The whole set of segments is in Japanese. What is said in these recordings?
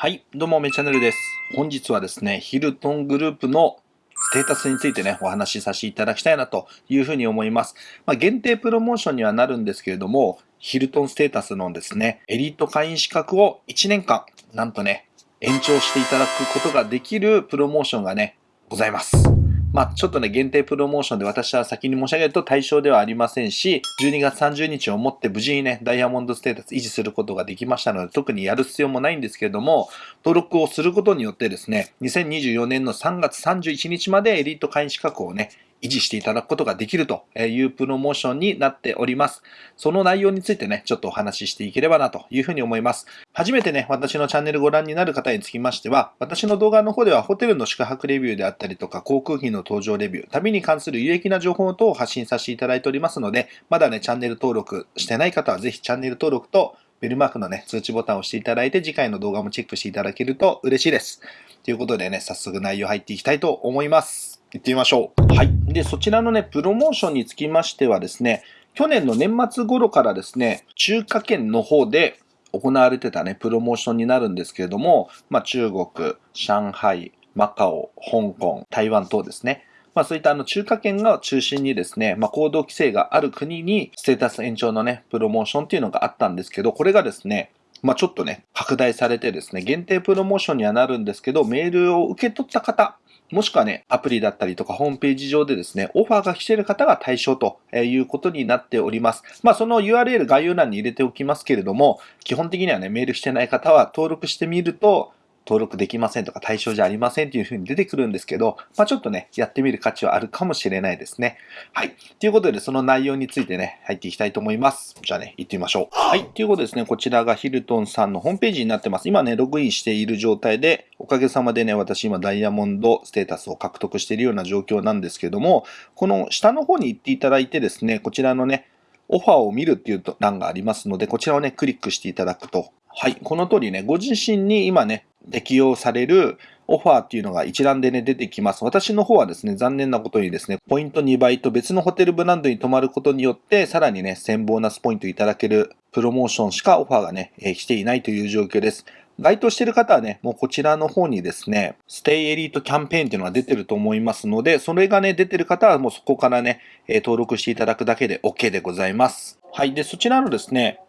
はい、どうも、めチャンネルです。本日はですね、ヒルトングループのステータスについてね、お話しさせていただきたいなというふうに思います。まあ、限定プロモーションにはなるんですけれども、ヒルトンステータスのですね、エリート会員資格を1年間、なんとね、延長していただくことができるプロモーションがね、ございます。まあ、ちょっとね、限定プロモーションで私は先に申し上げると対象ではありませんし、12月30日をもって無事にね、ダイヤモンドステータス維持することができましたので、特にやる必要もないんですけれども、登録をすることによってですね、2024年の3月31日までエリート会員資格をね、維持していただくことができるというプロモーションになっております。その内容についてね、ちょっとお話ししていければなというふうに思います。初めてね、私のチャンネルご覧になる方につきましては、私の動画の方ではホテルの宿泊レビューであったりとか、航空機の搭乗レビュー、旅に関する有益な情報等を発信させていただいておりますので、まだね、チャンネル登録してない方はぜひチャンネル登録とベルマークのね、通知ボタンを押していただいて、次回の動画もチェックしていただけると嬉しいです。ということでね、早速内容入っていきたいと思います。行ってみましょう。はい。で、そちらのね、プロモーションにつきましてはですね、去年の年末頃からですね、中華圏の方で行われてたね、プロモーションになるんですけれども、まあ、中国、上海、マカオ、香港、台湾等ですね。まあそういったあの中華圏が中心にですね、まあ行動規制がある国にステータス延長のね、プロモーションっていうのがあったんですけど、これがですね、まあちょっとね、拡大されてですね、限定プロモーションにはなるんですけど、メールを受け取った方、もしくはね、アプリだったりとかホームページ上でですね、オファーが来ている方が対象ということになっております。まあその URL 概要欄に入れておきますけれども、基本的にはね、メールしてない方は登録してみると、登録できませんとか対象じゃありませんっていう風に出てくるんですけど、まあちょっとね、やってみる価値はあるかもしれないですね。はい。ということで、その内容についてね、入っていきたいと思います。じゃあね、行ってみましょう。はい。ということでですね、こちらがヒルトンさんのホームページになってます。今ね、ログインしている状態で、かげさまでね、私今ダイヤモンドステータスを獲得しているような状況なんですけども、この下の方に行っていただいてですね、こちらのね、オファーを見るっていう欄がありますので、こちらをね、クリックしていただくと、はい、この通りね、ご自身に今ね、適用されるオファーっていうのが一覧でね、出てきます。私の方はですね、残念なことにですね、ポイント2倍と別のホテルブランドに泊まることによって、さらにね、1000ボーナスポイントいただけるプロモーションしかオファーがね、えー、来ていないという状況です。該当している方はね、もうこちらの方にですね、ステイエリートキャンペーンっていうのが出てると思いますので、それがね、出てる方はもうそこからね、登録していただくだけで OK でございます。はい。で、そちらのですね、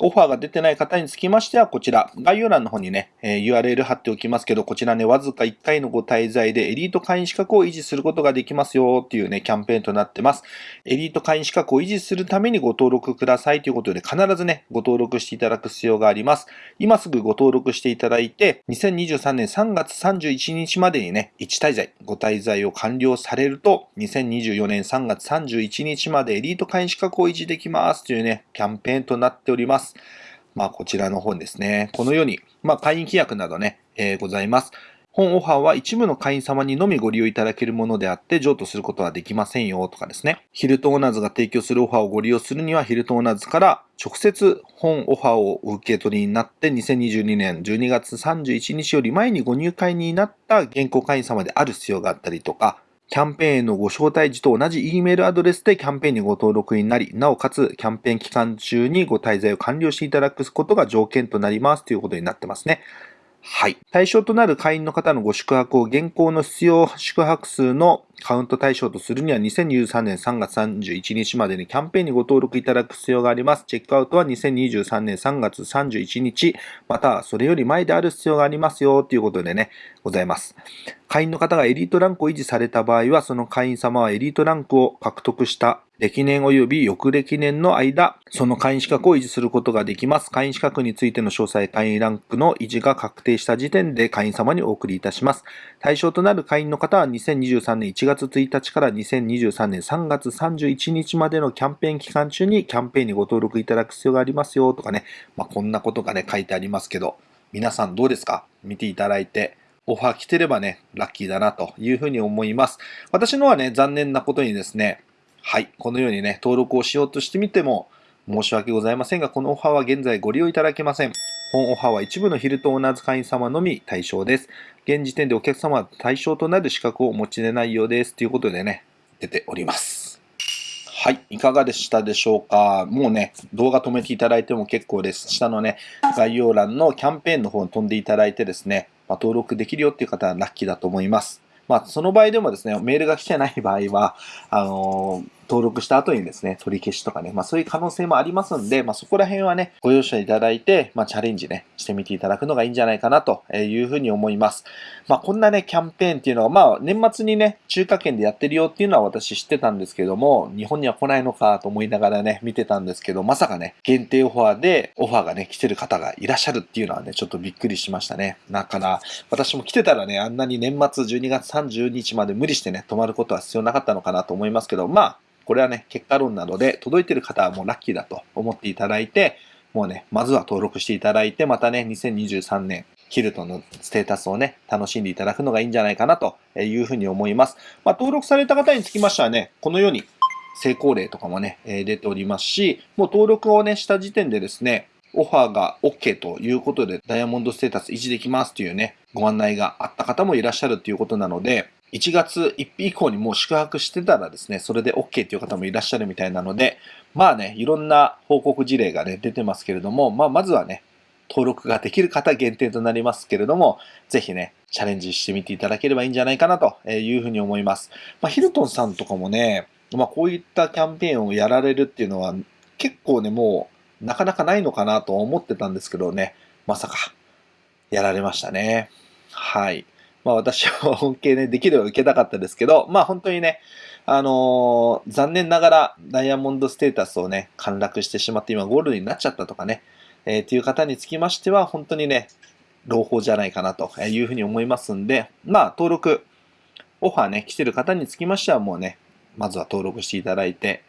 オファーが出てない方につきましては、こちら、概要欄の方にね、えー、URL 貼っておきますけど、こちらね、わずか1回のご滞在でエリート会員資格を維持することができますよっていうね、キャンペーンとなってます。エリート会員資格を維持するためにご登録くださいということで、必ずね、ご登録していただく必要があります。今すぐご登録していただいて、2023年3月31日までにね、1滞在、ご滞在を完了されると、2024年3月31日までエリート会員資格を維持できますというね、キャンペーンとなっております。。まあ、こちらの本ですね。このように、まあ、会員規約などね、えー、ございます。本オファーは一部の会員様にのみご利用いただけるものであって譲渡することはできませんよとかですね。ヒルトオーナーズが提供するオファーをご利用するにはヒルトオーナーズから直接本オファーを受け取りになって2022年12月31日より前にご入会になった現行会員様である必要があったりとか、キャンペーンへのご招待時と同じ E メールアドレスでキャンペーンにご登録になり、なおかつキャンペーン期間中にご滞在を完了していただくことが条件となりますということになってますね。はい。対象となる会員の方のご宿泊を現行の必要宿泊数のカウント対象とするには2023年3月31日までにキャンペーンにご登録いただく必要があります。チェックアウトは2023年3月31日、またはそれより前である必要がありますよということでね、ございます。会員の方がエリートランクを維持された場合は、その会員様はエリートランクを獲得した歴年及び翌歴年の間、その会員資格を維持することができます。会員資格についての詳細、会員ランクの維持が確定した時点で会員様にお送りいたします。対象となる会員の方は2023年1月月1日から2023年3月31日までのキャンペーン期間中にキャンペーンにご登録いただく必要がありますよとかね、まあ、こんなことがね、書いてありますけど、皆さんどうですか？見ていただいて。オファー来てればね、ラッキーだなというふうに思います。私のはね、残念なことにですね、はい、このようにね、登録をしようとしてみても、申し訳ございませんが、このオファーは現在ご利用いただけません。本オファーは一部のヒルトンオーナーズ会員様のみ対象です。現時点でお客様は対象となる資格をお持ちでないようです。ということでね、出ております。はい。いかがでしたでしょうかもうね、動画止めていただいても結構です。下のね、概要欄のキャンペーンの方に飛んでいただいてですね、まあ、登録できるよっていう方はラッキーだと思います。まあ、その場合でもですね、メールが来てない場合は、あのー登録した後にですね、取り消しとかね、まあそういう可能性もありますんで、まあそこら辺はね、ご容赦いただいて、まあチャレンジね、してみていただくのがいいんじゃないかなというふうに思います。まあこんなね、キャンペーンっていうのが、まあ年末にね、中華圏でやってるよっていうのは私知ってたんですけども、日本には来ないのかと思いながらね、見てたんですけど、まさかね、限定オファーでオファーがね、来てる方がいらっしゃるっていうのはね、ちょっとびっくりしましたね。だから、私も来てたらね、あんなに年末12月30日まで無理してね、泊まることは必要なかったのかなと思いますけど、まあ、これはね、結果論なので、届いてる方はもうラッキーだと思っていただいて、もうね、まずは登録していただいて、またね、2023年、キルトのステータスをね、楽しんでいただくのがいいんじゃないかなというふうに思います。まあ、登録された方につきましてはね、このように成功例とかもね、出ておりますし、もう登録をね、した時点でですね、オファーが OK ということで、ダイヤモンドステータス維持できますというね、ご案内があった方もいらっしゃるということなので、1月1日以降にもう宿泊してたらですね、それで OK っていう方もいらっしゃるみたいなので、まあね、いろんな報告事例がね、出てますけれども、まあまずはね、登録ができる方限定となりますけれども、ぜひね、チャレンジしてみていただければいいんじゃないかなというふうに思います。まあ、ヒルトンさんとかもね、まあこういったキャンペーンをやられるっていうのは結構ね、もうなかなかないのかなと思ってたんですけどね、まさかやられましたね。はい。まあ私は恩恵ね、できれば受けたかったですけど、まあ本当にね、あのー、残念ながらダイヤモンドステータスをね、陥落してしまって今ゴールドになっちゃったとかね、えー、っていう方につきましては、本当にね、朗報じゃないかなというふうに思いますんで、まあ登録、オファーね、来てる方につきましてはもうね、まずは登録していただいて、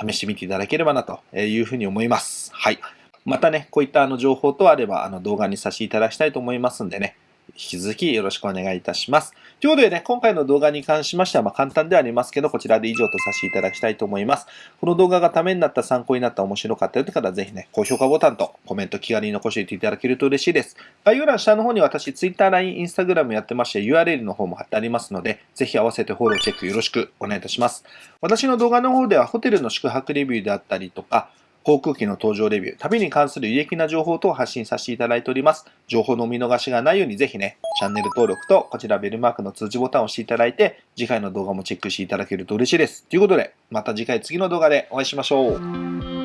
試してみていただければなというふうに思います。はい。またね、こういったあの情報とあれば、あの動画にさせていただきたいと思いますんでね、引き続きよろしくお願いいたします。ということでね、今回の動画に関しましては、ま簡単ではありますけど、こちらで以上とさせていただきたいと思います。この動画がためになった、参考になった、面白かったよという方は、ぜひね、高評価ボタンとコメント気軽に残していていただけると嬉しいです。概要欄下の方に私、Twitter、LINE、Instagram やってまして、URL の方も貼ってありますので、ぜひ合わせてフォローチェックよろしくお願いいたします。私の動画の方では、ホテルの宿泊レビューであったりとか、航空機の搭乗レビュー、旅に関する有益な情報等を発信させていただいております。情報の見逃しがないようにぜひね、チャンネル登録とこちらベルマークの通知ボタンを押していただいて、次回の動画もチェックしていただけると嬉しいです。ということで、また次回次の動画でお会いしましょう。